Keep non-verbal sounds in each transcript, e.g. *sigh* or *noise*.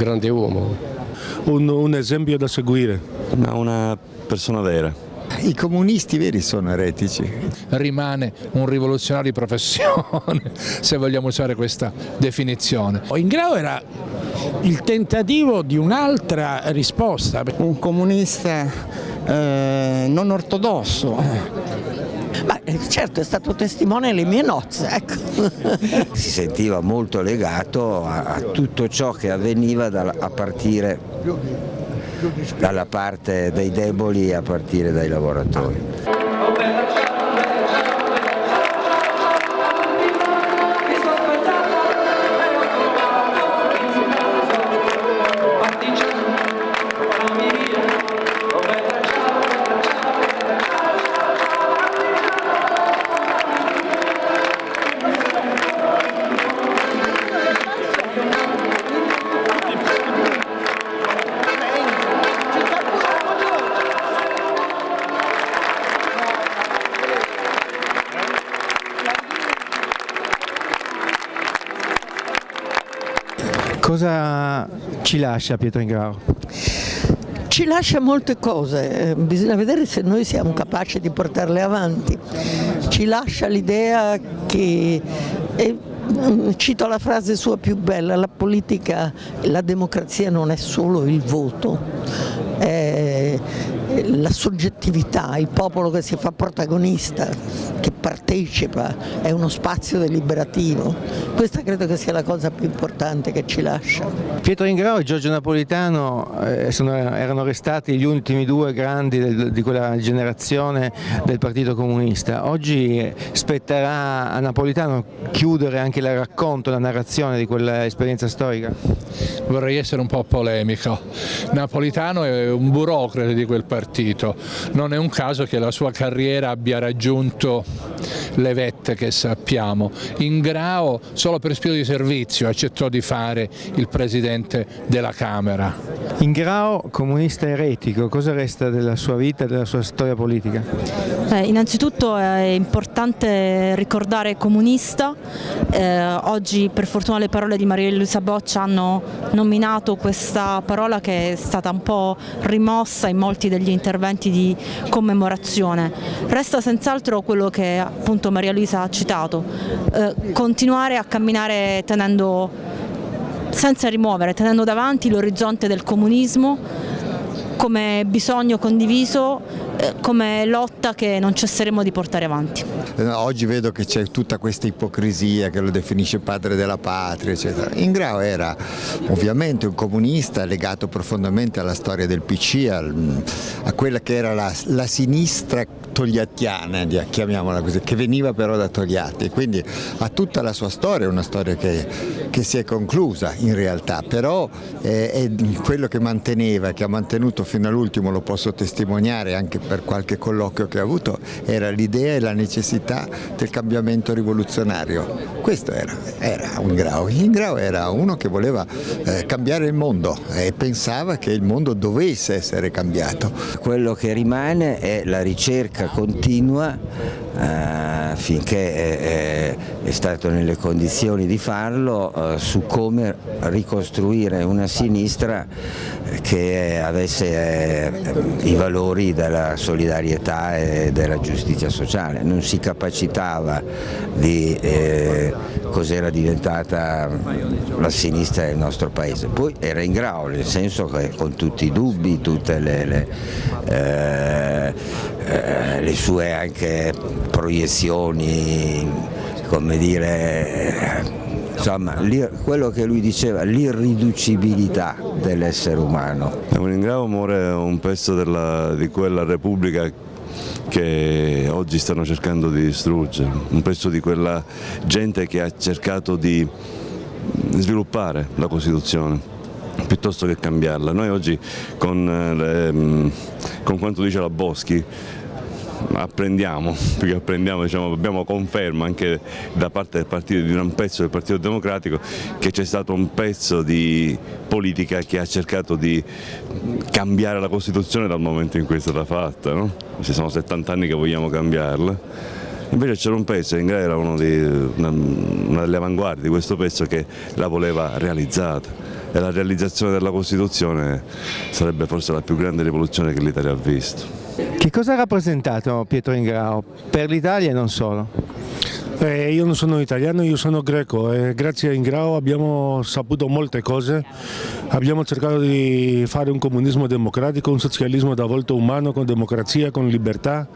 grande uomo. Un, un esempio da seguire. Ma una persona vera. I comunisti veri sono eretici. Rimane un rivoluzionario di professione, *laughs* se vogliamo usare questa definizione. Ingrao era il tentativo di un'altra risposta. Un comunista eh, non ortodosso. Ma certo è stato testimone alle mie nozze, ecco. *laughs* Si sentiva molto legato a, a tutto ciò che avveniva da, a partire dalla parte dei deboli e a partire dai lavoratori. Cosa ci lascia Pietro Ingrao? Ci lascia molte cose, eh, bisogna vedere se noi siamo capaci di portarle avanti. Ci lascia l'idea che, e, mm, cito la frase sua più bella, la politica, la democrazia non è solo il voto, è la soggettività, il popolo che si fa protagonista, che partecipa, è uno spazio deliberativo. Questa credo che sia la cosa più importante che ci lascia. Pietro Ingrao e Giorgio Napolitano eh, sono, erano restati gli ultimi due grandi del, di quella generazione del Partito Comunista. Oggi spetterà a Napolitano chiudere anche il racconto, la narrazione di quell'esperienza storica? Vorrei essere un po' polemico. Napolitano è un burocrate di quel partito, non è un caso che la sua carriera abbia raggiunto le vette che sappiamo. Ingrao solo per spirito di servizio accettò di fare il Presidente della Camera. Ingrao, comunista eretico, cosa resta della sua vita e della sua storia politica? Eh, innanzitutto è importante ricordare comunista, eh, oggi per fortuna le parole di Maria Luisa Boccia hanno nominato questa parola che è stata un po' rimossa in molti degli interventi di commemorazione. Resta senz'altro quello che appunto Maria Luisa ha citato, eh, continuare a camminare tenendo, senza rimuovere, tenendo davanti l'orizzonte del comunismo come bisogno condiviso, eh, come lotta che non cesseremo di portare avanti. Eh, oggi vedo che c'è tutta questa ipocrisia che lo definisce padre della patria, eccetera. Ingrao era ovviamente un comunista legato profondamente alla storia del PC, a quella che era la, la sinistra togliattiana, chiamiamola così, che veniva però da Togliatti, quindi ha tutta la sua storia, una storia che, che si è conclusa in realtà, però eh, è quello che manteneva, che ha mantenuto fino all'ultimo, lo posso testimoniare anche per qualche colloquio che ha avuto, era l'idea e la necessità del cambiamento rivoluzionario. Questo era, era un Grau. Ingrao era uno che voleva eh, cambiare il mondo e pensava che il mondo dovesse essere cambiato. Quello che rimane è la ricerca continua eh, finché è, è, stato nelle condizioni di farlo eh, su come ricostruire una sinistra che avesse eh, i valori della solidarietà e della giustizia sociale, non si capacitava di eh, cos'era diventata la sinistra del nostro paese, poi era in grado, nel senso che con tutti i dubbi, tutte le, le, eh, eh le sue anche proiezioni, come dire, insomma quello che lui diceva, l'irriducibilità dell'essere umano. Leningrado muore un pezzo della, di quella Repubblica che oggi stanno cercando di distruggere, un pezzo di quella gente che ha cercato di sviluppare la Costituzione piuttosto che cambiarla. Noi oggi con, eh, con quanto dice la Boschi apprendiamo, perché apprendiamo, diciamo, abbiamo conferma anche da parte del partito, di un pezzo del Partito Democratico che c'è stato un pezzo di politica che ha cercato di cambiare la Costituzione dal momento in cui è stata fatta, no? ci sono 70 anni che vogliamo cambiarla Invece c'era un pezzo, Ingrao era uno di, una, una delle avanguardie di questo pezzo che la voleva realizzata e la realizzazione della Costituzione sarebbe forse la più grande rivoluzione che l'Italia ha visto. Che cosa ha rappresentato Pietro Ingrao per l'Italia e non solo? Eh, io non sono italiano, io sono greco e grazie a Ingrao abbiamo saputo molte cose, abbiamo cercato di fare un comunismo democratico, un socialismo da volta umano, con democrazia, con libertà,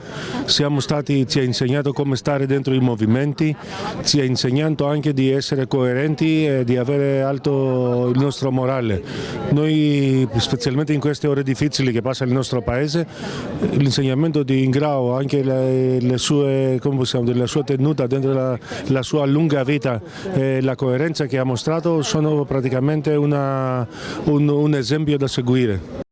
Siamo stati, ci ha insegnato come stare dentro i movimenti, ci ha insegnato anche di essere coerenti e di avere alto il nostro morale. Noi, specialmente in queste ore difficili che passa il nostro paese, l'insegnamento di Ingrao, anche le, le sue, possiamo, la sua tenuta dentro la, la, sua lunga vita e la coerenza che ha mostrato sono praticamente una, un, un esempio da seguire.